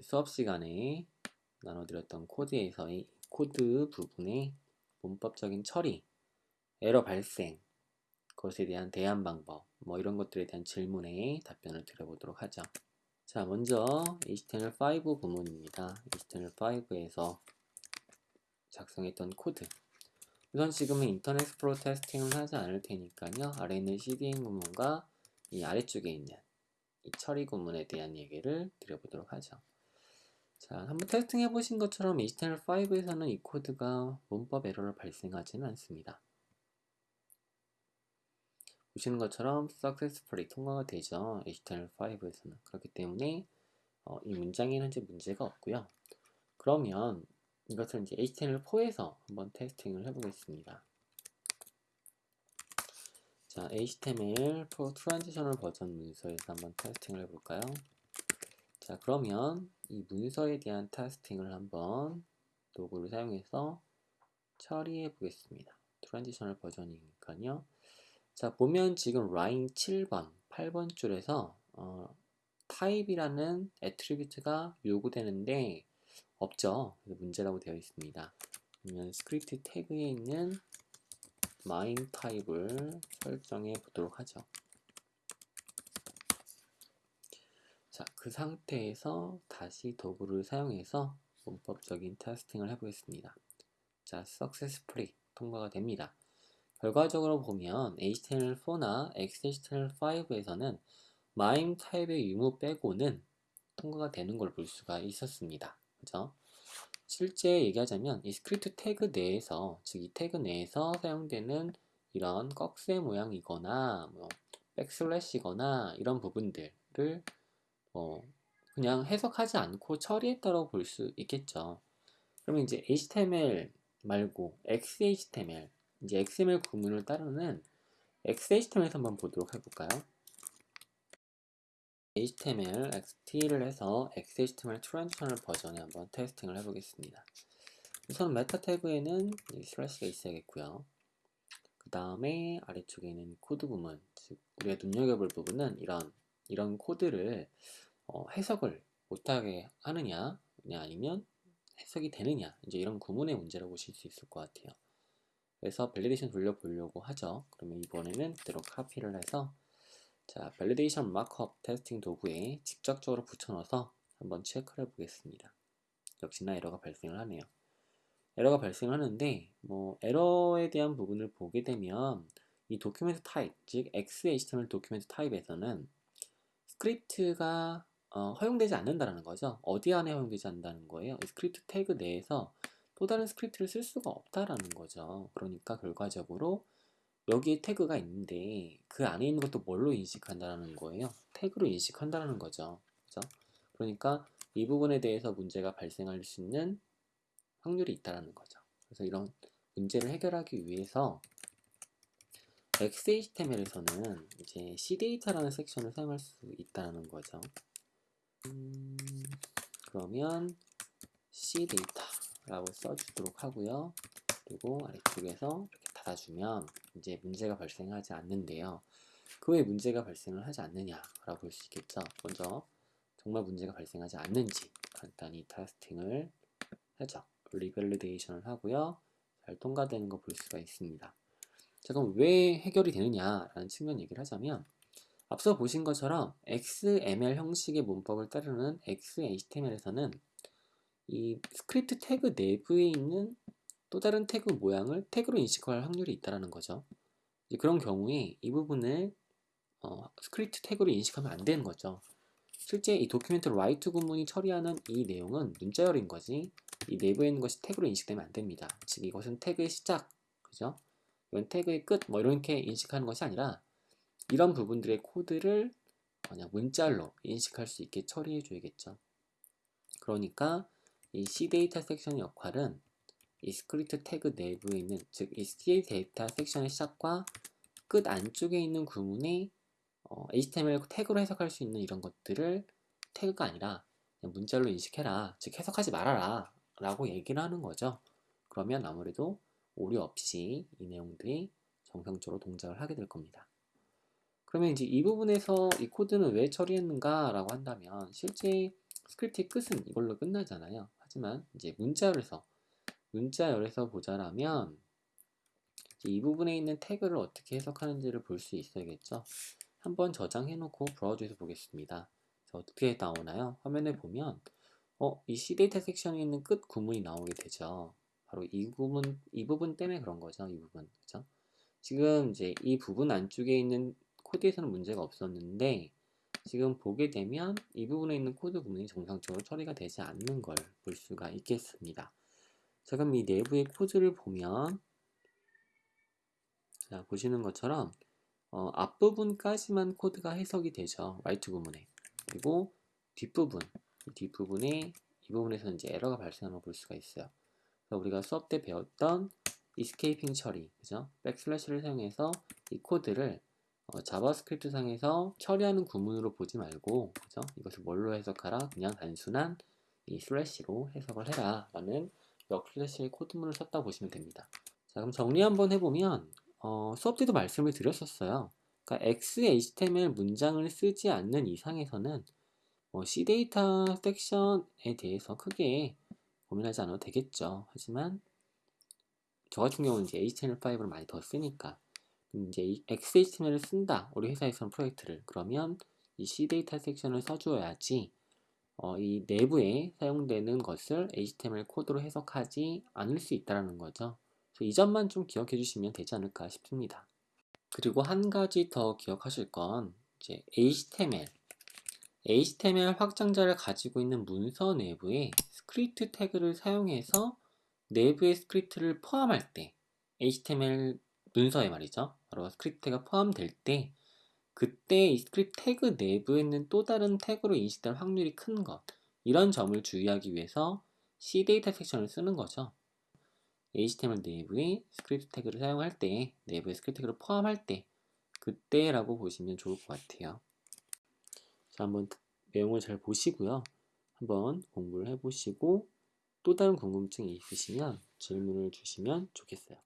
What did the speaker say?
수업 시간에 나눠드렸던 코드에서의 코드 부분의 문법적인 처리, 에러 발생, 그것에 대한 대안 방법, 뭐 이런 것들에 대한 질문에 답변을 드려보도록 하죠. 자, 먼저 HTML5 부문입니다. HTML5에서 작성했던 코드. 우선 지금은 인터넷 익스플로러 testing을 하지 않을 테니까요. 아래 있는 CDN 구문과 이 아래쪽에 있는 이 처리 구문에 대한 얘기를 드려보도록 하죠. 자, 한번 테스팅 해보신 것처럼 HTML5에서는 이 코드가 문법 에러를 발생하지는 않습니다. 보시는 것처럼 successfully 통과가 되죠. HTML5에서는. 그렇기 때문에 어, 이 문장에는 현재 문제가 없고요. 그러면 이것을 이제 HTML4에서 한번 테스팅을 해보겠습니다. 자, HTML4 transitional 버전 문서에서 한번 testing을 해볼까요? 자, 그러면 이 문서에 대한 testing을 한번 도구를 사용해서 처리해 보겠습니다. transitional 버전이니까요. 자, 보면 지금 라인 7번, 8번 줄에서 어, 타입이라는 attribute가 요구되는데 없죠. 문제라고 되어 있습니다. 그러면 스크립트 태그에 있는 마인 타입을 설정해 보도록 하죠. 자, 그 상태에서 다시 도구를 사용해서 문법적인 testing을 해보겠습니다. 자, successfully 통과가 됩니다. 결과적으로 보면 HTML4나 XHTML5에서는 MIME 타입의 유무 빼고는 통과가 되는 걸 볼 수가 있었습니다. 그죠? 실제 얘기하자면 이 스크립트 태그 내에서 즉 이 태그 내에서 사용되는 이런 꺽쇠 모양이거나 뭐 backslash거나 이런 부분들을 뭐 그냥 해석하지 않고 처리했다고 볼 수 있겠죠. 그러면 이제 HTML 말고 XHTML 이제 XML 구문을 따르는 XHTML에서 한번 보도록 해볼까요? HTML XT를 해서 XHTML transitional 버전에 한번 testing을 해보겠습니다. 우선 메타 태그에는 슬래시가 있어야겠고요. 그 다음에 아래쪽에는 코드 부분, 즉 우리가 눈여겨볼 부분은 이런 이런 코드를 어, 해석을 못하게 하느냐, 아니면 해석이 되느냐, 이제 이런 구문의 문제라고 보실 수 있을 것 같아요. 그래서 validation 돌려보려고 하죠. 그러면 이번에는 그대로 카피를 해서 자, validation markup testing 도구에 직접적으로 붙여넣어서 한번 체크를 해 보겠습니다. 역시나 에러가 발생을 하네요. 에러가 발생하는데 뭐 에러에 대한 부분을 보게 되면 이 document 타입, 즉 XHTML document 타입에서는 스크립트가 어, 허용되지 않는다는 거죠. 어디 안에 허용되지 않는다는 거예요. 스크립트 태그 내에서 또 다른 스크립트를 쓸 수가 없다라는 거죠. 그러니까 결과적으로 여기에 태그가 있는데 그 안에 있는 것도 뭘로 인식한다는 거예요? 태그로 인식한다는 거죠. 그죠? 그러니까 이 부분에 대해서 문제가 발생할 수 있는 확률이 있다는 거죠. 그래서 이런 문제를 해결하기 위해서 XHTML에서는 이제 CData라는 섹션을 사용할 수 있다는 거죠. 음, 그러면 CData라고 써주도록 하고요. 그리고 아래쪽에서 이렇게 닫아주면 이제 문제가 발생하지 않는데요. 그 왜 문제가 발생을 하지 않느냐라고 볼 수 있겠죠. 먼저 정말 문제가 발생하지 않는지 간단히 testing을 하죠. revalidation을 하고요. 잘 통과되는 거 볼 수가 있습니다. 자 그럼 왜 해결이 되느냐라는 측면 얘기를 하자면 앞서 보신 것처럼 XML 형식의 문법을 따르는 XHTML에서는 이 스크립트 태그 내부에 있는 또 다른 태그 모양을 태그로 인식할 확률이 있다는 거죠. 그런 경우에 이 부분을 어, 스크립트 태그로 인식하면 안 되는 거죠. 실제 이 document write 구문이 처리하는 이 내용은 문자열인 거지 이 내부에 있는 것이 태그로 인식되면 안 됩니다. 즉 이것은 태그의 시작, 그죠? 이건 태그의 끝, 뭐 이렇게 인식하는 것이 아니라 이런 부분들의 코드를 그냥 문자로 인식할 수 있게 처리해 줘야겠죠. 그러니까 이 cdata 섹션의 역할은 이 스크립트 태그 내부에 있는 즉 이 CDATA 섹션의 시작과 끝 안쪽에 있는 구문에 어, HTML 태그로 해석할 수 있는 이런 것들을 태그가 아니라 문자로 인식해라 즉 해석하지 말아라 라고 얘기를 하는 거죠 그러면 아무래도 오류 없이 이 내용들이 정상적으로 동작을 하게 될 겁니다 그러면 이제 이 부분에서 이 코드는 왜 처리했는가 라고 한다면 실제 스크립트의 끝은 이걸로 끝나잖아요. 하지만 이제 문자열에서 문자열에서 보자라면 이 부분에 있는 태그를 어떻게 해석하는지를 볼 수 있어야겠죠. 한번 저장해 놓고 브라우저에서 보겠습니다. 어떻게 나오나요? 화면에 보면 어, 이 CDATA 섹션에 있는 끝 구문이 나오게 되죠. 바로 이 부분, 이 부분 때문에 그런 거죠. 이 부분. 그죠? 지금 이제 이 부분 안쪽에 있는 코드에서는 문제가 없었는데 지금 보게 되면 이 부분에 있는 코드 구문이 정상적으로 처리가 되지 않는 걸 볼 수가 있겠습니다. 자, 그럼 이 내부의 코드를 보면 자, 보시는 것처럼 어, 앞부분까지만 코드가 해석이 되죠. write 구문에. 그리고 뒷부분, 뒷부분에 이 부분에서 이제 에러가 발생하는 걸 볼 수가 있어요. 우리가 수업 때 배웠던 escaping 처리, 그죠? backslash를 사용해서 이 코드를 어, 자바스크립트 상에서 처리하는 구문으로 보지 말고 그죠? 이것을 뭘로 해석하라? 그냥 단순한 이 슬래시로 해석을 해라 라는 역 슬래시의 코드문을 썼다 보시면 됩니다. 자 그럼 정리 한번 해보면 어, 수업 때도 말씀을 드렸었어요. 그러니까 XHTML 문장을 쓰지 않는 이상에서는 뭐 C데이터 섹션에 대해서 크게 고민하지 않아도 되겠죠. 하지만 저 같은 경우는 이제 HTML5를 많이 더 쓰니까 이제 XHTML을 쓴다. 우리 회사에서는 프로젝트를. 그러면 이 C데이터 섹션을 써줘야지 어, 이 내부에 사용되는 것을 HTML 코드로 해석하지 않을 수 있다는 거죠. 이 점만 좀 기억해 주시면 되지 않을까 싶습니다. 그리고 한 가지 더 기억하실 건 이제 HTML HTML 확장자를 가지고 있는 문서 내부에 스크립트 태그를 사용해서 내부의 스크립트를 포함할 때 HTML 문서에 말이죠. 바로 스크립트가 포함될 때 그때 이 스크립트 태그 내부에 있는 또 다른 태그로 인식될 확률이 큰 것. 이런 점을 주의하기 위해서 CDATA 섹션을 쓰는 거죠. HTML 내부에 스크립트 태그를 사용할 때, 내부에 스크립트 태그를 포함할 때, 그때라고 보시면 좋을 것 같아요. 자, 한번 내용을 잘 보시고요. 한번 공부를 해보시고 또 다른 궁금증이 있으시면 질문을 주시면 좋겠어요.